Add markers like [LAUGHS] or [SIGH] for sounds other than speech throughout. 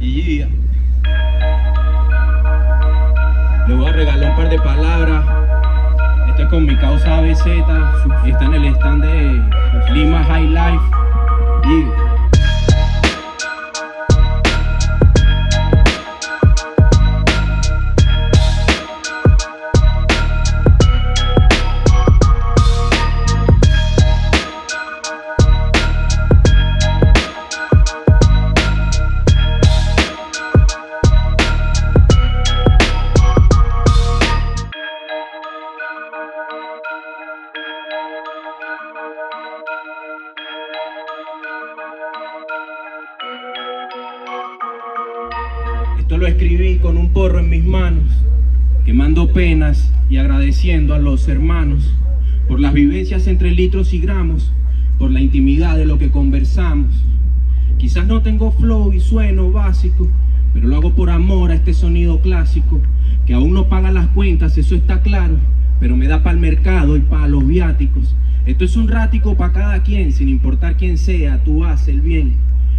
Y yeah. Le voy a regalar un par de palabras. Esto es con mi causa BZ. Y está en el stand de Lima High Life. Yeah. Esto lo escribí con un porro en mis manos, quemando penas y agradeciendo a los hermanos por las vivencias entre litros y gramos, por la intimidad de lo que conversamos. Quizás no tengo flow y sueno básico, pero lo hago por amor a este sonido clásico, que aún no paga las cuentas, eso está claro, pero me da para el mercado y para los viáticos. Esto es un rático para cada quien, sin importar quién sea, tú haces el bien.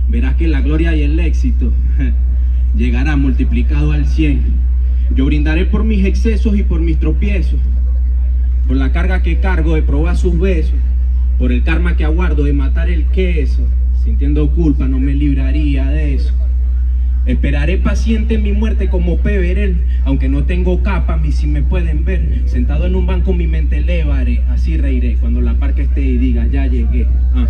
Verás que la gloria y el éxito [LAUGHS] llegará multiplicado al cien. Yo brindaré por mis excesos y por mis tropiezos, por la carga que cargo de probar sus besos, por el karma que aguardo de matar el queso. Sintiendo culpa no me libraría de eso. Esperaré paciente mi muerte como Peverel, aunque no tengo capa, mí si me pueden ver. Sentado en un banco mi mente elevaré, así reiré cuando la parca esté y diga ya llegué. Ah.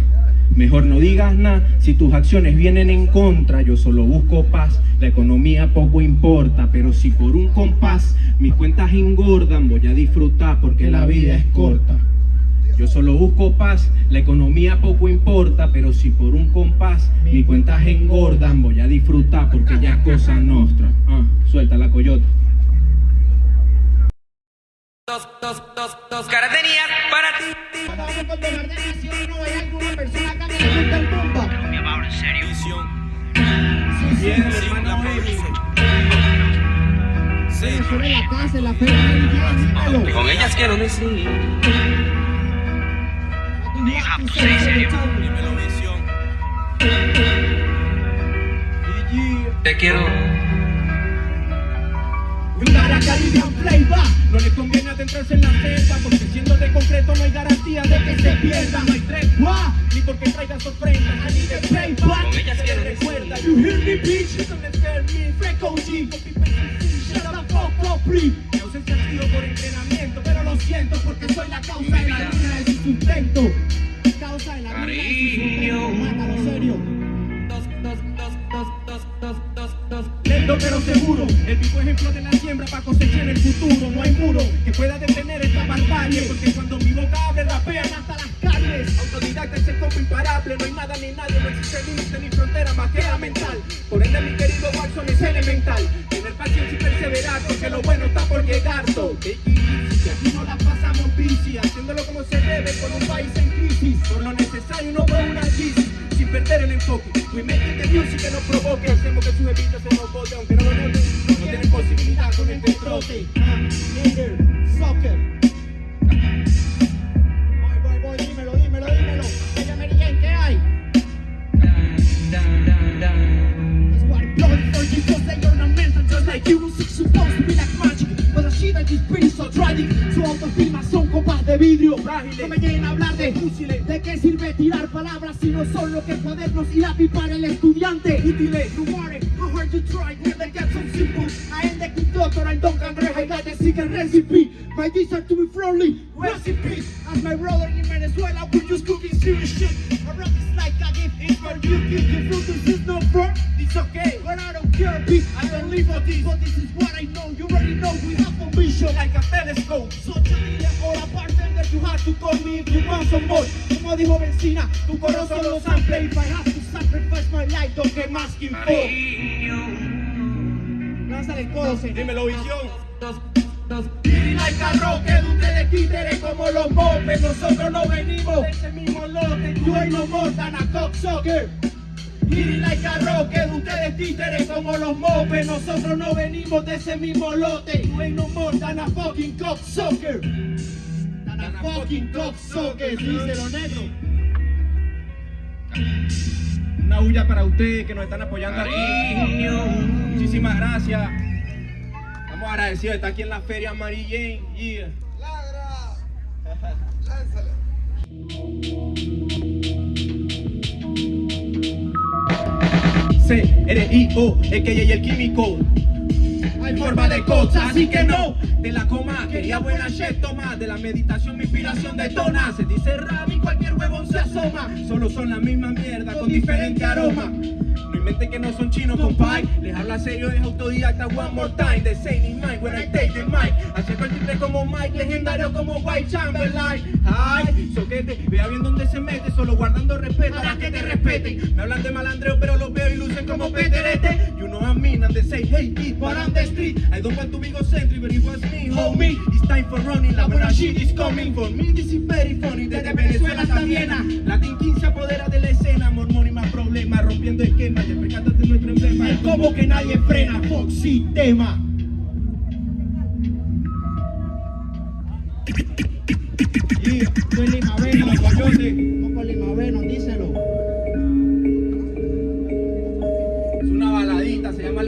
Mejor no digas nada si tus acciones vienen en contra, yo solo busco paz, la economía poco importa, pero si por un compás mis cuentas engordan, voy a disfrutar porque la vida es corta. Yo solo busco paz, la economía poco importa, pero si por un compás mis cuentas engordan, voy a disfrutar porque ya es cosa nuestra. Ah, suelta la coyota. Dos, dos, dos, dos Con ellas quiero decir. Te quiero. Para Caribbean Play va. No le conviene adentrarse en la cepa Porque siendo de concreto no hay garantía de que se pierda. No hay tregua, ni porque traiga sorpresa I need a playback. Con ellas quiero recuerda You hear me bitch, you don't scare me Freak OG, copy paste Shut the fuck up, please. Mi ausencia ha sido por entrenamiento Pero lo siento porque soy la causa de la luna de su sustento. Causa de la luna de su sustento. Mátalo serio. Dos, dos, dos, dos, dos, dos, dos, dos. Lento pero seguro, el vivo ejemplo de la para cosechar el futuro. No hay muro que pueda detener esta barbarie, porque cuando mi boca abre rapean hasta las calles. Autodidacta es el imparable, no hay nada ni nadie, no existe límite ni frontera más que la mental. Por ende mi querido Watson es elemental, tener paciencia y perseverar, porque lo bueno está por llegar. So, que aquí no la pasamos bici, haciéndolo como se debe con un país en crisis. Por lo necesario no por una crisis sin perder el enfoque. We make the music que nos provoque. Hacemos que sus evitas se no lo que cuadernos y lápiz para el estudiante? Útiles, rumores, how hard you try, they get so simple. I am the good doctor, I don't cangreja, I got the secret recipe. My desire to be friendly, peace. As my brother in Venezuela, we're just cooking serious shit. I rap is like a gift, it's for you, give your fruit, this is not fair. It's okay, but I don't care, bitch. I don't live for this, but this is what I know. You already know we have a vision like a telescope. So tell día hora bartender, you have to call me if you want some more. Como dijo Benzina, tu coro solo sample. If I have to sacrifice my life, don't get masking for. Lánzale el codo, señor. Dímelo, visión. Y like a rocket, ustedes títeres como los mopes Nosotros no venimos de ese mismo lote You ain't no more than a cocksucker Y like a rocket, ustedes títeres como los mopes Nosotros no venimos de ese mismo lote You ain't no more than a fucking cocksucker Fucking cocksucker Díselo negro Una bulla para ustedes que nos están apoyando aquí. Muchísimas gracias. Estamos agradecidos de estar aquí en la feria Mary Jane. Yeah. C, R, I, O, es que y el químico. Hay forma de cosas, así que no. De la coma, quería buena shit, toma. De la meditación mi inspiración detona. Se dice rap cualquier huevón se asoma. Solo son la misma mierda con diferente aroma. No inventen que no son chinos, compay. Les habla serio, es autodidacta, one more time. The same in mind, when I take the mic. Haciendo el como Mike, legendario como White Chamberlain. Ay, soquete, vea bien dónde se mete. Solo guardando respeto para que te respeten. Me hablan de malandreo, pero los veo y lucen como peterete I'm mean, and they say, hey kid, but I'm the street I don't want to be egocentric, but it was me, homie It's time for running, la buena shit is coming For me this is very funny, desde Venezuela hasta Viena Latin King se apodera de la escena Mormón y más problemas, rompiendo esquemas Y percátate nuestro emblema El combo que nadie frena, Foxy tema. Yeah, Soy Limaveno, Los coyotes. Poco Limaveno, díselo.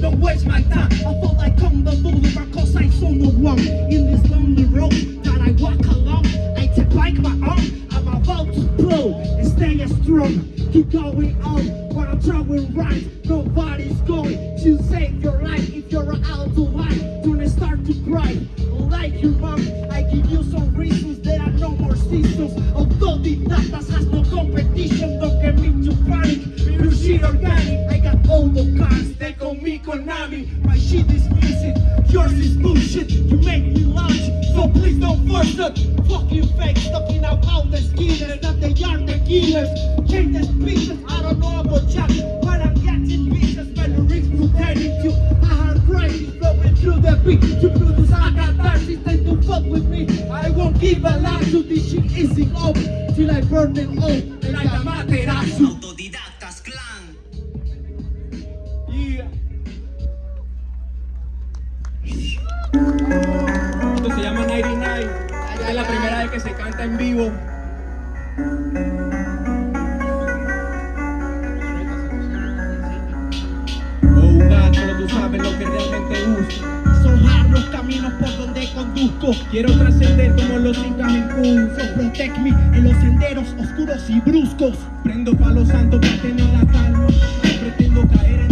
Don't waste my time. I thought I come the boulevard cause I saw no one in this lonely road that I walk along. I take back my arm. I'm about to blow and stay strong. Keep going on when I'm throwing right. Nobody's Konami. My shit is music. Yours is bullshit. You make me launch. So please don't force it. Fucking fakes talking about the skinners that they are the killers. Change the speeches. I don't know about Jack, but I'm getting bitches. When the rings pretending to a hard crisis flowing through the beat. To produce a catharsis, time to fuck with me. I won't give a lie to this shit easy up till I burn it all. Tú sabes lo que realmente busco. Son los caminos por donde conduzco. Quiero trascender como los incas en Cusco. So protect me en los senderos oscuros y bruscos. Prendo palo santo para tener la calma. No pretendo caer en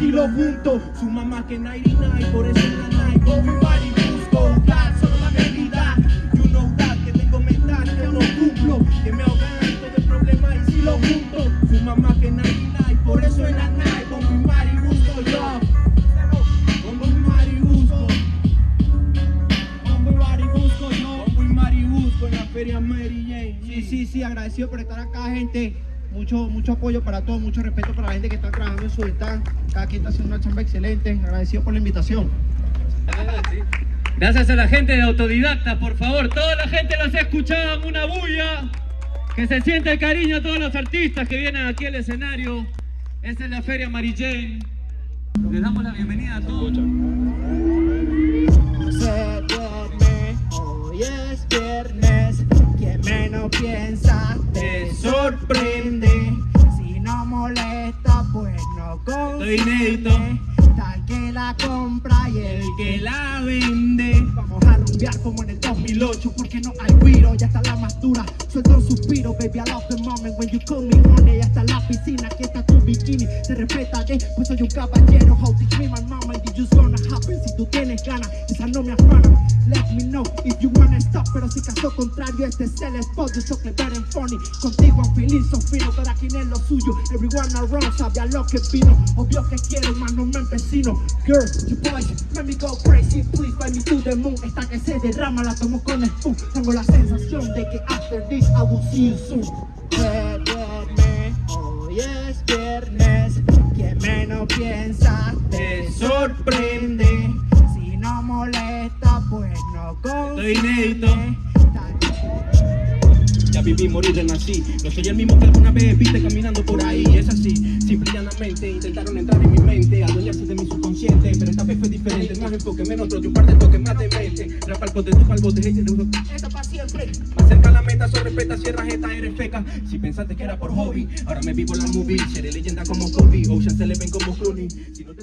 si lo junto. Su mamá que 99, por eso es la night. Con mi body busco. God, solo dame vida. You know that, que tengo metas que no cumplo. Que me ahogan de problemas y si lo junto. Su mamá que 99, por eso es la night. Con mi body busco yo. Con mi body busco. Bari, busco yo. Con mi busco en la feria Mary Jane. Sí, sí, sí, agradecido por estar acá, gente. Mucho, mucho apoyo para todos, mucho respeto para la gente que está trabajando en su stand. Cada quien está haciendo una chamba excelente. Agradecido por la invitación. Gracias a la gente de Autodidacta, por favor, toda la gente los escuchaban, una bulla. Que se siente el cariño a todos los artistas que vienen aquí al escenario. Esta es la Feria Mary Jane. Les damos la bienvenida a todos. Hoy es viernes, quien menos piensa sorprende. Si no molesta, pues no Estoy inédito. consiente. Tal que la compra y el que la vende. Vamos a rumbear como en el 2008 Porque no hay guiro, ya está la más dura Suelto un suspiro, baby, I love the moment When you call me honey, ya está la piscina Aquí está tu bikini, te respetaré Pues soy un caballero, how teach me my mama And you gonna happen si tú tienes ganas Esa no me afana, let me know If you wanna stop, pero si caso contrario Este es el spot, yo soy clever and funny. Contigo I'm feeling so fino aquí no es lo suyo, everyone around Sabe a lo que vino, obvio que quiero Más no me empecino, girl, you boys Let me go crazy, please fly me to the moon. Esta que se derrama la tomo con spoon. Tengo la sensación de que after this I will see you soon. Recuerde, hoy es viernes Quien menos piensa te sorprende. Si no molesta pues no Estoy inédito. Viví, morir, renací. No soy el mismo que alguna vez viste caminando por ahí. Es así, simple y llanamente. Intentaron entrar en mi mente, adueñarse de mi subconsciente. Pero esta vez fue diferente. Más enfoque, menos otro, de un par de toques más de mente. Rapa al bote, tu pa'l bote, ese de uno. Esta pa' siempre. Más cerca la meta, so respeta, cierra esta, eres feca. Si pensaste que era por hobby, ahora me vivo la movie. Seré leyenda como Kobe, Ocean se le ven como Clooney. Si no te